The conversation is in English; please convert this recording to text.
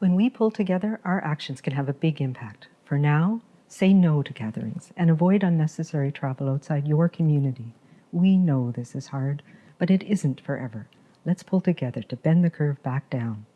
When we pull together, our actions can have a big impact. For now, say no to gatherings and avoid unnecessary travel outside your community. We know this is hard, but it isn't forever. Let's pull together to bend the curve back down.